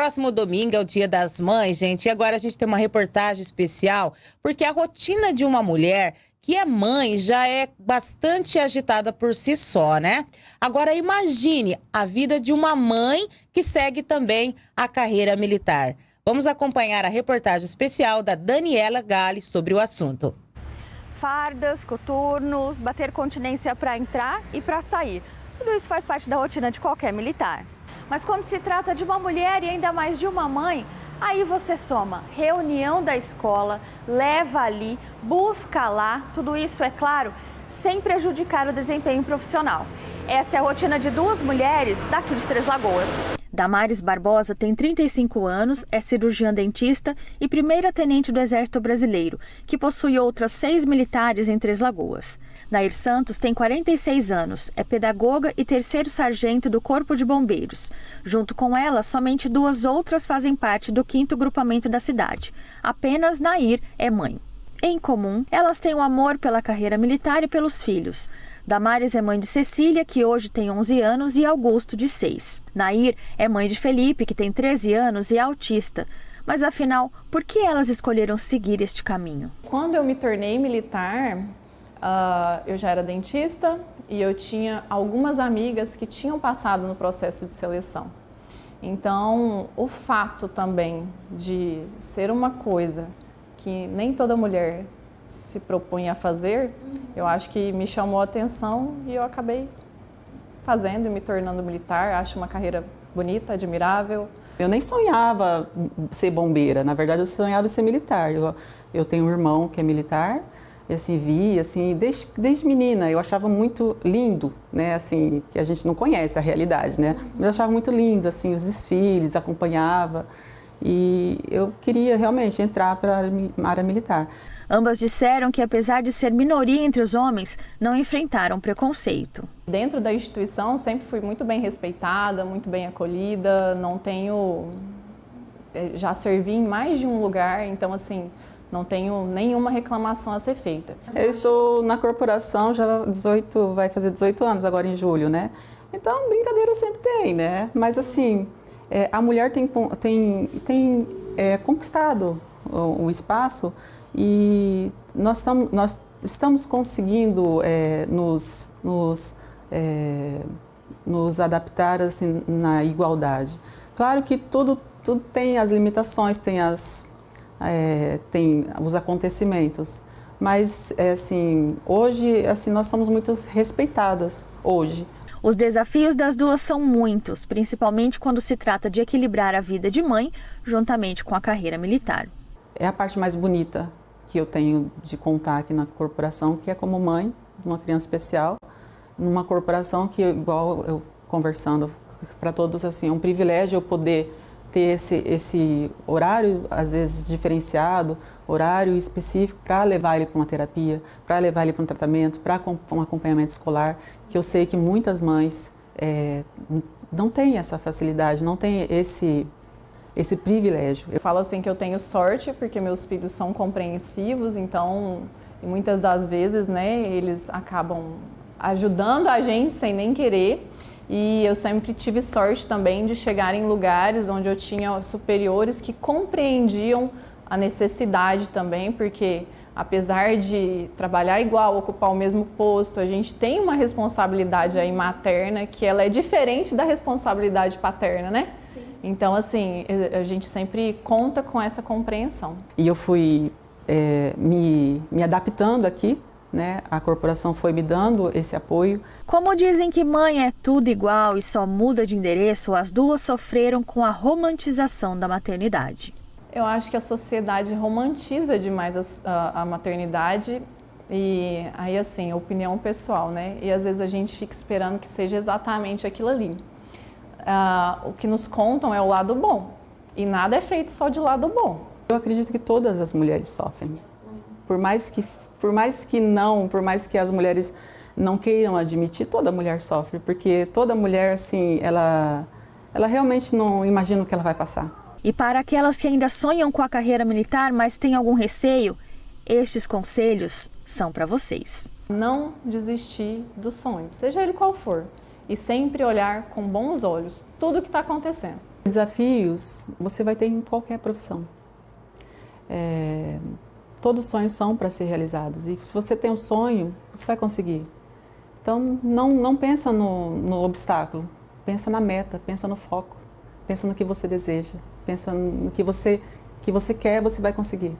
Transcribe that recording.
Próximo domingo é o Dia das Mães, gente. E agora a gente tem uma reportagem especial, porque a rotina de uma mulher que é mãe já é bastante agitada por si só, né? Agora imagine a vida de uma mãe que segue também a carreira militar. Vamos acompanhar a reportagem especial da Daniela Gales sobre o assunto. Fardas, coturnos, bater continência para entrar e para sair. Tudo isso faz parte da rotina de qualquer militar. Mas quando se trata de uma mulher e ainda mais de uma mãe, aí você soma reunião da escola, leva ali, busca lá, tudo isso, é claro, sem prejudicar o desempenho profissional. Essa é a rotina de duas mulheres daqui de Três Lagoas. Damares Barbosa tem 35 anos, é cirurgiã dentista e primeira tenente do Exército Brasileiro, que possui outras seis militares em Três Lagoas. Nair Santos tem 46 anos, é pedagoga e terceiro sargento do Corpo de Bombeiros. Junto com ela, somente duas outras fazem parte do quinto grupamento da cidade. Apenas Nair é mãe. Em comum, elas têm um amor pela carreira militar e pelos filhos. Damares é mãe de Cecília, que hoje tem 11 anos, e Augusto, de 6. Nair é mãe de Felipe, que tem 13 anos e é autista. Mas afinal, por que elas escolheram seguir este caminho? Quando eu me tornei militar, uh, eu já era dentista e eu tinha algumas amigas que tinham passado no processo de seleção. Então, o fato também de ser uma coisa que nem toda mulher se propunha a fazer, eu acho que me chamou a atenção e eu acabei fazendo e me tornando militar. Acho uma carreira bonita, admirável. Eu nem sonhava ser bombeira, na verdade eu sonhava ser militar. Eu, eu tenho um irmão que é militar, e assim, vi, assim, desde, desde menina eu achava muito lindo, né, assim, que a gente não conhece a realidade, né, mas eu achava muito lindo, assim, os desfiles, acompanhava, e eu queria realmente entrar para a área militar. Ambas disseram que, apesar de ser minoria entre os homens, não enfrentaram preconceito. Dentro da instituição, sempre fui muito bem respeitada, muito bem acolhida, não tenho... Eh, já servi em mais de um lugar, então, assim, não tenho nenhuma reclamação a ser feita. Eu estou na corporação já 18, vai fazer 18 anos agora em julho, né? Então, brincadeira sempre tem, né? Mas, assim, é, a mulher tem, tem, tem é, conquistado o, o espaço e nós, tam, nós estamos conseguindo é, nos, nos, é, nos adaptar assim, na igualdade. Claro que tudo, tudo tem as limitações, tem, as, é, tem os acontecimentos, mas é, assim, hoje assim, nós somos muito respeitadas, hoje. Os desafios das duas são muitos, principalmente quando se trata de equilibrar a vida de mãe juntamente com a carreira militar. É a parte mais bonita que eu tenho de contar aqui na corporação, que é como mãe de uma criança especial, numa corporação que, igual eu conversando para todos, assim, é um privilégio eu poder ter esse, esse horário, às vezes diferenciado, horário específico para levar ele para uma terapia, para levar ele para um tratamento, para um acompanhamento escolar, que eu sei que muitas mães é, não têm essa facilidade, não têm esse esse privilégio. Eu falo assim que eu tenho sorte porque meus filhos são compreensivos, então muitas das vezes, né, eles acabam ajudando a gente sem nem querer. E eu sempre tive sorte também de chegar em lugares onde eu tinha superiores que compreendiam a necessidade também, porque apesar de trabalhar igual, ocupar o mesmo posto, a gente tem uma responsabilidade aí materna que ela é diferente da responsabilidade paterna, né? Então, assim, a gente sempre conta com essa compreensão. E eu fui é, me, me adaptando aqui, né? A corporação foi me dando esse apoio. Como dizem que mãe é tudo igual e só muda de endereço, as duas sofreram com a romantização da maternidade. Eu acho que a sociedade romantiza demais a, a, a maternidade e aí, assim, opinião pessoal, né? E às vezes a gente fica esperando que seja exatamente aquilo ali uh, o que nos contam é o lado bom. E nada é feito só de lado bom. Eu acredito que todas as mulheres sofrem. Por mais que, por mais que não, por mais que as mulheres não queiram admitir, toda mulher sofre, porque toda mulher, assim, ela, ela realmente não imagina o que ela vai passar. E para aquelas que ainda sonham com a carreira militar, mas têm algum receio, estes conselhos são para vocês. Não desistir dos sonhos, seja ele qual for e sempre olhar com bons olhos tudo o que está acontecendo. Desafios você vai ter em qualquer profissão. É, todos os sonhos são para ser realizados e se você tem um sonho, você vai conseguir. Então não, não pensa no, no obstáculo, pensa na meta, pensa no foco, pensa no que você deseja, pensa no que você, que você quer, você vai conseguir.